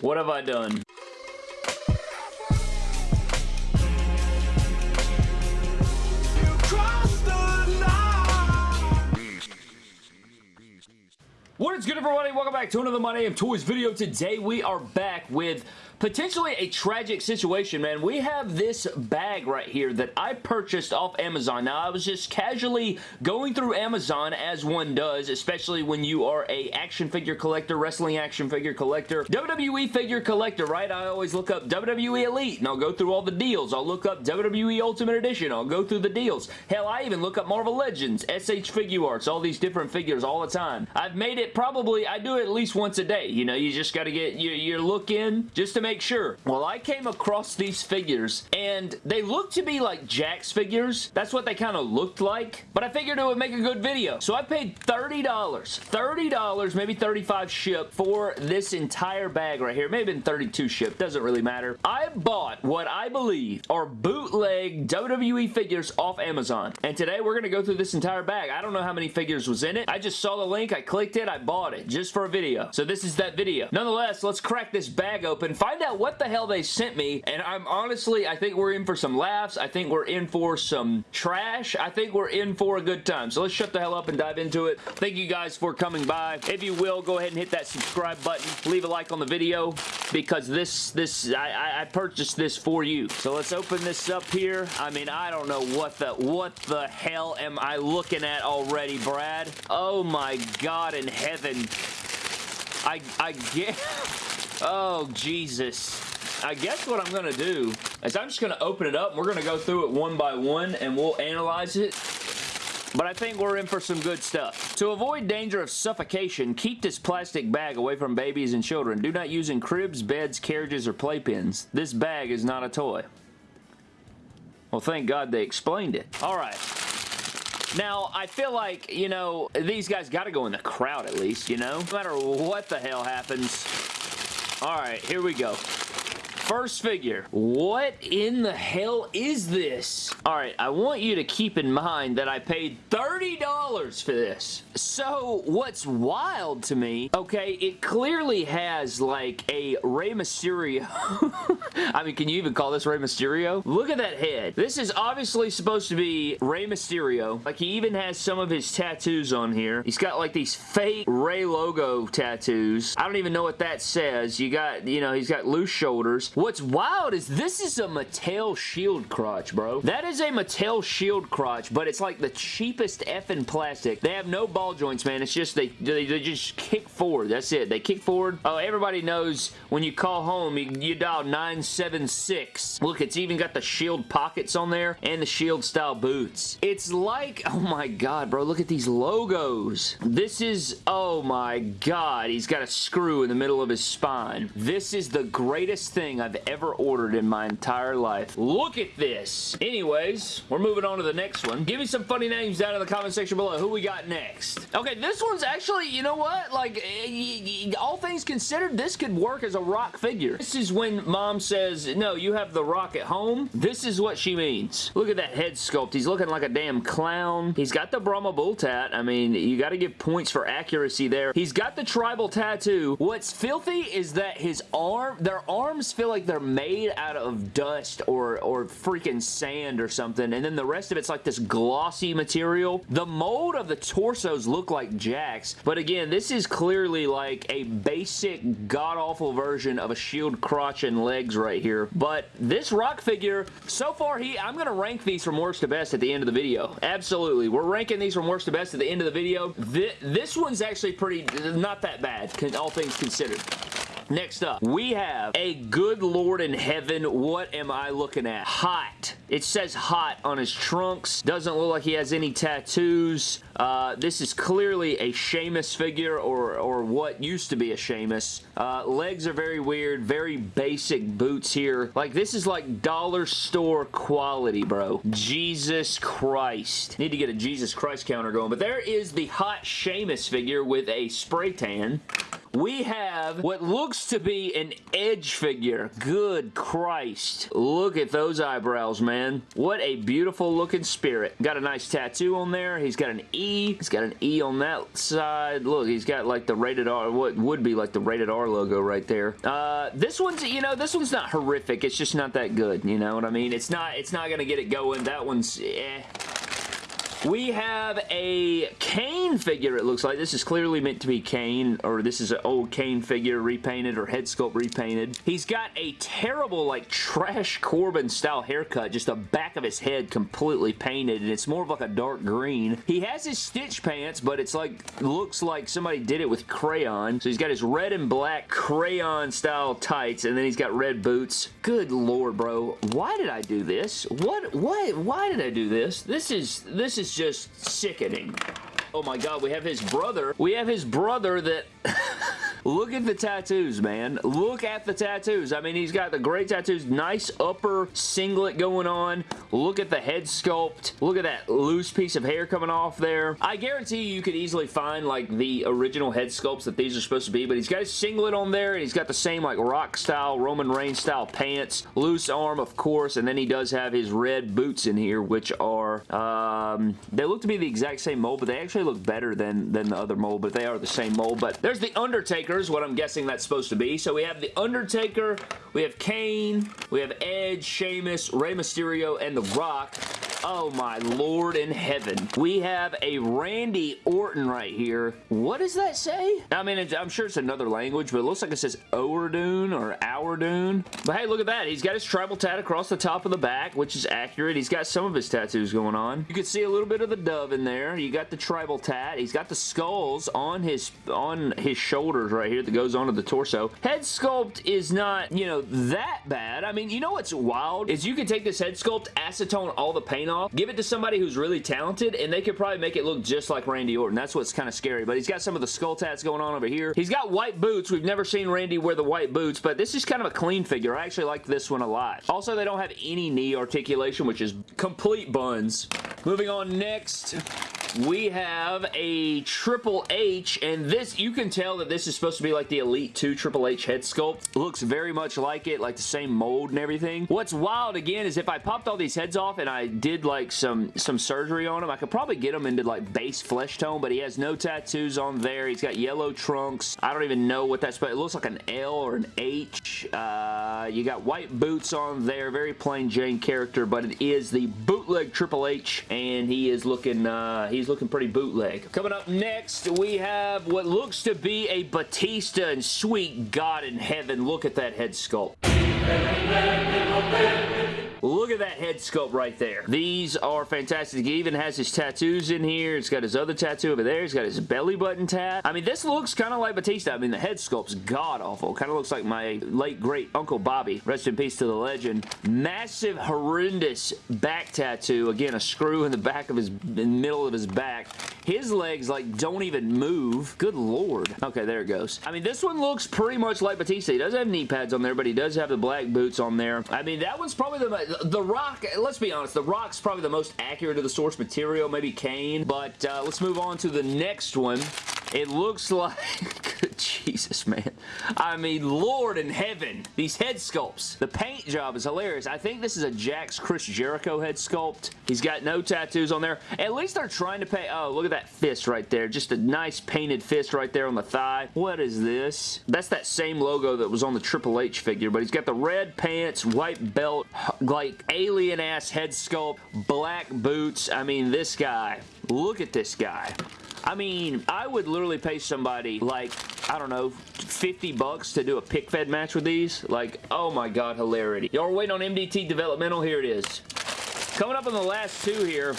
What have I done? What is good everybody? Welcome back to another My Name Toys video. Today we are back with potentially a tragic situation, man. We have this bag right here that I purchased off Amazon. Now, I was just casually going through Amazon as one does, especially when you are a action figure collector, wrestling action figure collector, WWE figure collector, right? I always look up WWE Elite and I'll go through all the deals. I'll look up WWE Ultimate Edition. I'll go through the deals. Hell, I even look up Marvel Legends, SH Figuarts, all these different figures all the time. I've made it probably, I do it at least once a day. You know, you just got to get your, your look in just to make sure. Well, I came across these figures and they look to be like Jakks figures. That's what they kind of looked like, but I figured it would make a good video. So I paid $30, $30, maybe 35 ship for this entire bag right here. Maybe been 32 ship, doesn't really matter. I bought what I believe are bootleg WWE figures off Amazon. And today we're going to go through this entire bag. I don't know how many figures was in it. I just saw the link, I clicked it, I bought it just for a video. So this is that video. Nonetheless, let's crack this bag open, find out what the hell they sent me, and I'm honestly, I think we're in for some laughs. I think we're in for some trash. I think we're in for a good time. So let's shut the hell up and dive into it. Thank you guys for coming by. If you will, go ahead and hit that subscribe button. Leave a like on the video because this, this, I, I purchased this for you. So let's open this up here. I mean, I don't know what the, what the hell am I looking at already, Brad? Oh my God in heaven. I, I get... Oh, Jesus. I guess what I'm going to do is I'm just going to open it up. And we're going to go through it one by one and we'll analyze it. But I think we're in for some good stuff. To avoid danger of suffocation, keep this plastic bag away from babies and children. Do not use in cribs, beds, carriages, or playpens. This bag is not a toy. Well, thank God they explained it. All right. Now, I feel like, you know, these guys got to go in the crowd at least, you know? No matter what the hell happens. All right, here we go. First figure. What in the hell is this? Alright, I want you to keep in mind that I paid $30 for this. So, what's wild to me, okay, it clearly has like a Rey Mysterio. I mean, can you even call this Rey Mysterio? Look at that head. This is obviously supposed to be Rey Mysterio. Like, he even has some of his tattoos on here. He's got like these fake Rey logo tattoos. I don't even know what that says. You got, you know, he's got loose shoulders. What's wild is this is a Mattel shield crotch, bro. That is a Mattel shield crotch, but it's like the cheapest effing plastic. They have no ball joints, man. It's just, they, they, they just kick forward. That's it. They kick forward. Oh, everybody knows when you call home, you, you dial 976. Look, it's even got the shield pockets on there and the shield style boots. It's like, oh my god, bro. Look at these logos. This is, oh my god. He's got a screw in the middle of his spine. This is the greatest thing I've I've ever ordered in my entire life. Look at this. Anyways, we're moving on to the next one. Give me some funny names down in the comment section below. Who we got next? Okay, this one's actually, you know what? Like, eh, all things considered, this could work as a rock figure. This is when mom says, no, you have the rock at home. This is what she means. Look at that head sculpt. He's looking like a damn clown. He's got the Brahma Bull tat. I mean, you got to give points for accuracy there. He's got the tribal tattoo. What's filthy is that his arm, their arms feel like like they're made out of dust or, or freaking sand or something, and then the rest of it's like this glossy material. The mold of the torsos look like Jakks, but again, this is clearly like a basic god-awful version of a shield crotch and legs right here, but this rock figure, so far, he I'm going to rank these from worst to best at the end of the video. Absolutely. We're ranking these from worst to best at the end of the video. This, this one's actually pretty, not that bad, all things considered. Next up, we have a good lord in heaven. What am I looking at? Hot. It says hot on his trunks. Doesn't look like he has any tattoos. Uh, this is clearly a Sheamus figure or, or what used to be a Sheamus. Uh, legs are very weird. Very basic boots here. Like, this is like dollar store quality, bro. Jesus Christ. Need to get a Jesus Christ counter going. But there is the hot Sheamus figure with a spray tan. We have what looks to be an Edge figure. Good Christ. Look at those eyebrows, man. What a beautiful looking spirit. Got a nice tattoo on there. He's got an E. He's got an E on that side. Look, he's got like the rated R, what would be like the rated R logo right there. Uh, this one's, you know, this one's not horrific. It's just not that good. You know what I mean? It's not, it's not going to get it going. That one's, eh. We have a Kane figure, it looks like. This is clearly meant to be Kane, or this is an old Kane figure repainted or head sculpt repainted. He's got a terrible, like, trash Corbin style haircut, just the back of his head completely painted, and it's more of like a dark green. He has his stitch pants, but it's like, looks like somebody did it with crayon. So he's got his red and black crayon style tights, and then he's got red boots. Good lord, bro. Why did I do this? What, what, why did I do this? This is, this is is just sickening. Oh my god, we have his brother. We have his brother that... Look at the tattoos, man. Look at the tattoos. I mean, he's got the great tattoos. Nice upper singlet going on. Look at the head sculpt. Look at that loose piece of hair coming off there. I guarantee you, you could easily find like the original head sculpts that these are supposed to be, but he's got his singlet on there, and he's got the same like rock style, Roman Reigns style pants. Loose arm, of course, and then he does have his red boots in here, which are, um, they look to be the exact same mold, but they actually look better than, than the other mold, but they are the same mold. But there's the Undertaker what I'm guessing that's supposed to be. So we have The Undertaker, we have Kane, we have Edge, Sheamus, Rey Mysterio, and The Rock. Oh my lord in heaven. We have a Randy Orton right here. What does that say? I mean, I'm sure it's another language, but it looks like it says Oerdun or Ourdun. But hey, look at that. He's got his tribal tat across the top of the back, which is accurate. He's got some of his tattoos going on. You can see a little bit of the dove in there. You got the tribal tat. He's got the skulls on his on his shoulders right here that goes onto the torso. Head sculpt is not, you know, that bad. I mean, you know what's wild? Is you can take this head sculpt, acetone all the paint off, give it to somebody who's really talented, and they could probably make it look just like Randy Orton. That's what's kind of scary. But he's got some of the skull tats going on over here. He's got white boots. We've never seen Randy wear the white boots, but this is kind of a clean figure. I actually like this one a lot. Also, they don't have any knee articulation, which is complete buns. Moving on next, we have a Triple H, and this, you can tell that this is supposed to be like the Elite 2 Triple H head sculpt. Looks very much like it, like the same mold and everything. What's wild, again, is if I popped all these heads off and I did like some, some surgery on him, I could probably get him into like base flesh tone, but he has no tattoos on there. He's got yellow trunks. I don't even know what that's, but it looks like an L or an H. Uh, you got white boots on there. Very plain Jane character, but it is the bootleg Triple H, and he is looking, uh, he's looking pretty bootleg. Coming up next, we have what looks to be a Batista and sweet God in heaven. Look at that head sculpt. Look at that head sculpt right there. These are fantastic. He even has his tattoos in here. He's got his other tattoo over there. He's got his belly button tat. I mean, this looks kind of like Batista. I mean, the head sculpt's god-awful. Kind of looks like my late, great Uncle Bobby. Rest in peace to the legend. Massive, horrendous back tattoo. Again, a screw in the back of his, in the middle of his back. His legs, like, don't even move. Good lord. Okay, there it goes. I mean, this one looks pretty much like Batista. He does have knee pads on there, but he does have the black boots on there. I mean, that one's probably the the Rock, let's be honest, The Rock's probably the most accurate of the source material, maybe Kane, but uh, let's move on to the next one. It looks like... Jesus, man. I mean, Lord in heaven. These head sculpts. The paint job is hilarious. I think this is a Jakks Chris Jericho head sculpt. He's got no tattoos on there. At least they're trying to pay... Oh, look at that fist right there. Just a nice painted fist right there on the thigh. What is this? That's that same logo that was on the Triple H figure, but he's got the red pants, white belt, like alien-ass head sculpt, black boots. I mean, this guy. Look at this guy. I mean, I would literally pay somebody like, I don't know, 50 bucks to do a pick fed match with these. Like, oh my god, hilarity. Y'all waiting on MDT Developmental? Here it is. Coming up on the last two here.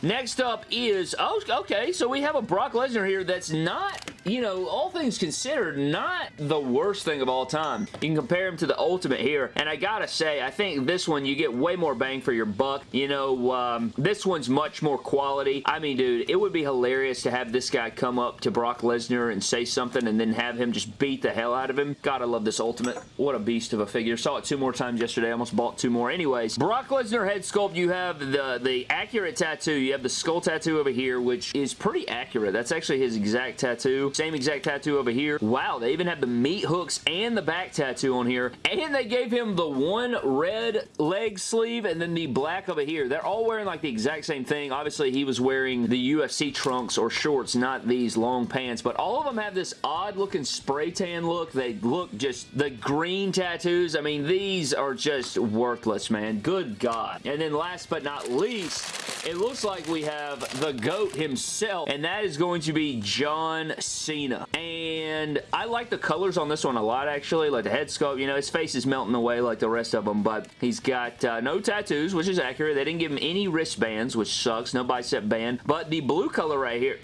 Next up is, oh, okay, so we have a Brock Lesnar here that's not you know, all things considered, not the worst thing of all time. You can compare him to the Ultimate here, and I gotta say, I think this one, you get way more bang for your buck. You know, um, this one's much more quality. I mean, dude, it would be hilarious to have this guy come up to Brock Lesnar and say something and then have him just beat the hell out of him. I love this Ultimate. What a beast of a figure. Saw it two more times yesterday. Almost bought two more. Anyways, Brock Lesnar head sculpt, you have the, the accurate tattoo. You have the skull tattoo over here, which is pretty accurate. That's actually his exact tattoo. Same exact tattoo over here. Wow, they even have the meat hooks and the back tattoo on here. And they gave him the one red leg sleeve and then the black over here. They're all wearing like the exact same thing. Obviously, he was wearing the UFC trunks or shorts, not these long pants. But all of them have this odd looking spray tan look. They look just the green tattoos. I mean, these are just worthless, man. Good God. And then last but not least, it looks like we have the GOAT himself, and that is going to be John Cena. And I like the colors on this one a lot, actually. Like the head sculpt, you know, his face is melting away like the rest of them, but he's got uh, no tattoos, which is accurate. They didn't give him any wristbands, which sucks. No bicep band. But the blue color right here,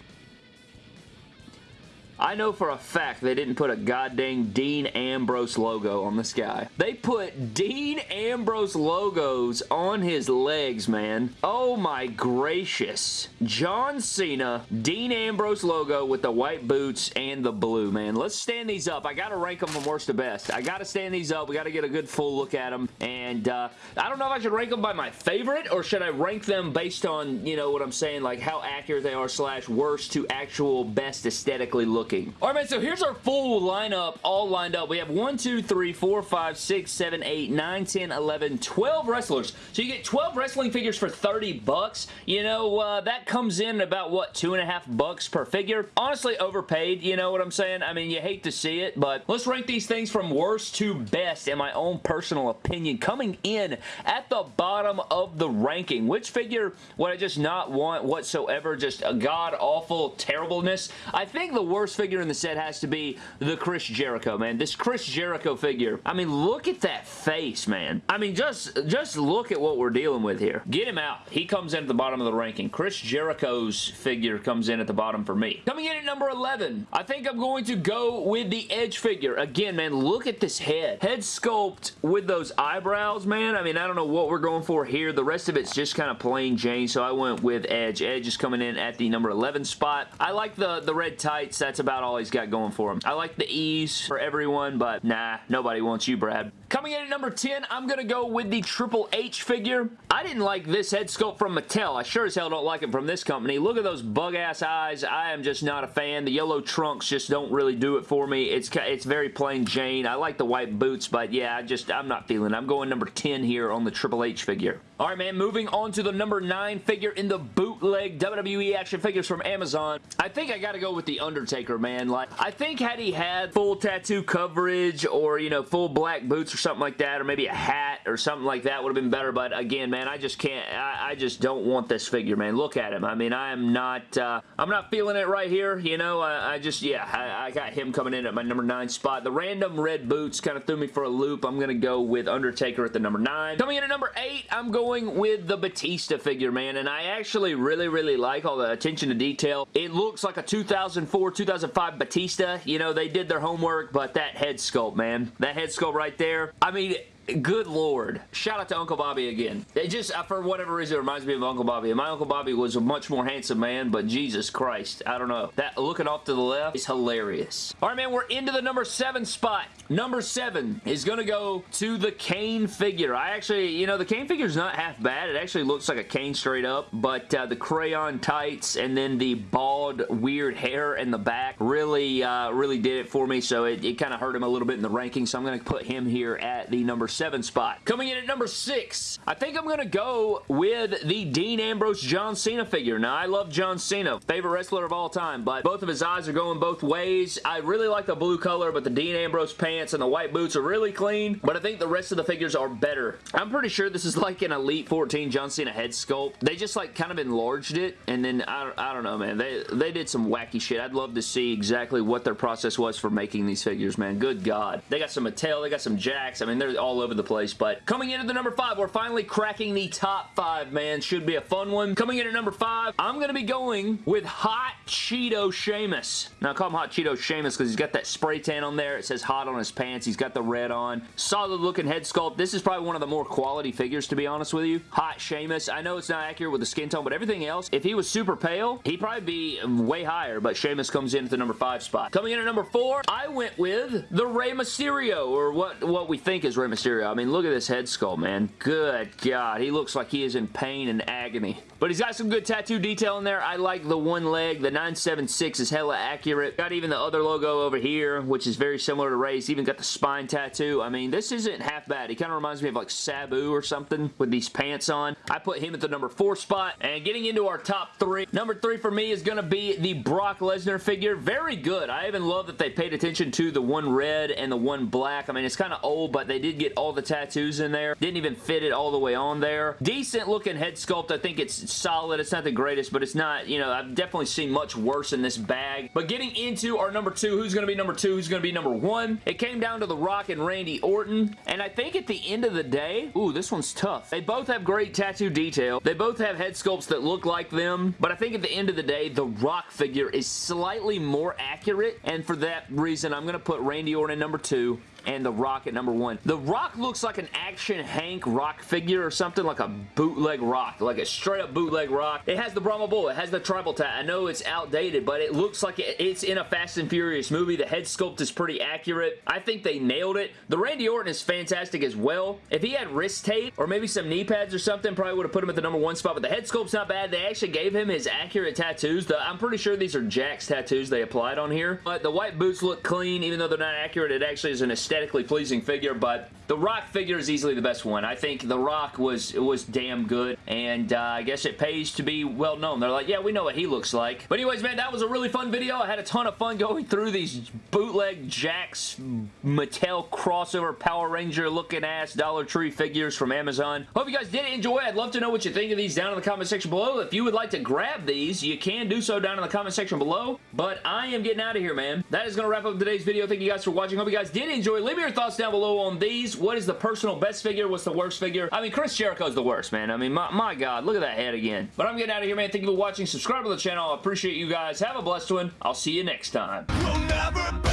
I know for a fact they didn't put a goddamn Dean Ambrose logo on this guy. They put Dean Ambrose logos on his legs, man. Oh my gracious. John Cena, Dean Ambrose logo with the white boots and the blue, man. Let's stand these up. I gotta rank them from worst to best. I gotta stand these up. We gotta get a good full look at them. And uh, I don't know if I should rank them by my favorite or should I rank them based on, you know what I'm saying, like how accurate they are slash worst to actual best aesthetically looking All right, man, so here's our full lineup, all lined up. We have 1, 2, 3, 4, 5, 6, 7, 8, 9, 10, 11, 12 wrestlers. So you get 12 wrestling figures for 30 bucks. You know, uh, that comes in about, what, two and a half bucks per figure? Honestly, overpaid, you know what I'm saying? I mean, you hate to see it, but let's rank these things from worst to best in my own personal opinion. Coming in at the bottom of the ranking, which figure would I just not want whatsoever? Just a god-awful terribleness. I think the worst figure in the set has to be the Chris Jericho, man. This Chris Jericho figure. I mean, look at that face, man. I mean, just, just look at what we're dealing with here. Get him out. He comes in at the bottom of the ranking. Chris Jericho's figure comes in at the bottom for me. Coming in at number 11, I think I'm going to go with the Edge figure. Again, man, look at this head. Head sculpt with those eyebrows, man. I mean, I don't know what we're going for here. The rest of it's just kind of plain Jane, so I went with Edge. Edge is coming in at the number 11 spot. I like the, the red tights. That's about about all he's got going for him. I like the ease for everyone, but nah, nobody wants you, Brad. Coming in at number 10, I'm going to go with the Triple H figure. I didn't like this head sculpt from Mattel. I sure as hell don't like it from this company. Look at those bug-ass eyes. I am just not a fan. The yellow trunks just don't really do it for me. It's it's very plain Jane. I like the white boots, but yeah, I just, I'm not feeling it. I'm going number 10 here on the Triple H figure. All right, man, moving on to the number 9 figure in the bootleg WWE action figures from Amazon. I think I got to go with The Undertaker, man. Like, I think had he had full tattoo coverage or, you know, full black boots or something like that, or maybe a hat or something like that would have been better, but again, man, I just can't, I, I just don't want this figure, man. Look at him. I mean, I am not, uh, I'm not feeling it right here, you know, I, I just, yeah, I, I, got him coming in at my number 9 spot. The random red boots kind of threw me for a loop. I'm going to go with Undertaker at the number 9. Coming in at number 8, I'm going with the Batista figure, man, and I actually really, really like all the attention to detail. It looks like a 2004, 2005 Batista. You know, they did their homework, but that head sculpt, man, that head sculpt right there, I mean, good lord. Shout out to Uncle Bobby again. It just, uh, for whatever reason, it reminds me of Uncle Bobby. And my Uncle Bobby was a much more handsome man, but Jesus Christ, I don't know. That looking off to the left is hilarious. All right, man, we're into the number seven spot. Number seven is going to go to the Kane figure. I actually, you know, the Kane figure is not half bad. It actually looks like a Kane straight up, but uh, the crayon tights and then the bald, weird hair in the back really, uh, really did it for me, so it, it kind of hurt him a little bit in the ranking, so I'm going to put him here at the number spot. Coming in at number six, I think I'm going to go with the Dean Ambrose John Cena figure. Now, I love John Cena, favorite wrestler of all time, but both of his eyes are going both ways. I really like the blue color, but the Dean Ambrose pants and the white boots are really clean, but I think the rest of the figures are better. I'm pretty sure this is like an Elite 14 John Cena head sculpt. They just like kind of enlarged it, and then I, I don't know, man. They, they did some wacky shit. I'd love to see exactly what their process was for making these figures, man. Good God. They got some Mattel, they got some Jakks. I mean, they're all over over the place, but coming into the number five, we're finally cracking the top five, man. Should be a fun one. Coming in at number five, I'm going to be going with Hot Cheeto Sheamus. Now, I call him Hot Cheeto Sheamus because he's got that spray tan on there. It says hot on his pants. He's got the red on. Solid looking head sculpt. This is probably one of the more quality figures, to be honest with you. Hot Sheamus. I know it's not accurate with the skin tone, but everything else, if he was super pale, he'd probably be way higher, but Sheamus comes in at the number five spot. Coming in at number four, I went with the Rey Mysterio, or what, what we think is Rey Mysterio Mysterio. I mean, look at this head sculpt, man. Good God. He looks like he is in pain and agony. But he's got some good tattoo detail in there. I like the one leg. The 976 is hella accurate. Got even the other logo over here, which is very similar to Rey's. Even got the spine tattoo. I mean, this isn't half bad. He kind of reminds me of like Sabu or something with these pants on. I put him at the number four spot. And getting into our top three. Number three for me is going to be the Brock Lesnar figure. Very good. I even love that they paid attention to the one red and the one black. I mean, it's kind of old, but they did get all the tattoos in there. Didn't even fit it all the way on there. Decent looking head sculpt. I think it's solid. It's not the greatest, but it's not, you know, I've definitely seen much worse in this bag. But getting into our number two, who's going to be number two, who's going to be number one, it came down to The Rock and Randy Orton. And I think at the end of the day, ooh, this one's tough. They both have great tattoo detail. They both have head sculpts that look like them, but I think at the end of the day, The Rock figure is slightly more accurate, and for that reason, I'm going to put Randy Orton number two and The Rock at number one. The Rock looks like an action Hank Rock figure or something like a bootleg Rock, like a straight up bootleg Rock. It has the Brahma Bull, it has the tribal tat. I know it's outdated, but it looks like it's in a Fast and Furious movie. The head sculpt is pretty accurate. I think they nailed it. The Randy Orton is fantastic as well. If he had wrist tape or maybe some knee pads or something, probably would have put him at the number one spot, but the head sculpt's not bad. They actually gave him his accurate tattoos. The, I'm pretty sure these are Jakks tattoos they applied on here, but the white boots look clean, even though they're not accurate. It actually is an aesthetically pleasing figure, but the Rock figure is easily the best one. I think The Rock was it was damn good, and uh, I guess it pays to be well known. They're like, yeah, we know what he looks like. But anyways, man, that was a really fun video. I had a ton of fun going through these bootleg Jakks Mattel crossover Power Ranger looking ass Dollar Tree figures from Amazon. Hope you guys did enjoy. I'd love to know what you think of these down in the comment section below. If you would like to grab these, you can do so down in the comment section below. But I am getting out of here, man. That is going to wrap up today's video. Thank you guys for watching. Hope you guys did enjoy. Leave me your thoughts down below on these. What is the personal best figure? What's the worst figure? I mean, Chris Jericho's the worst, man. I mean, my, my God, look at that head again. But I'm getting out of here, man. Thank you for watching. Subscribe to the channel. I appreciate you guys. Have a blessed one. I'll see you next time. We'll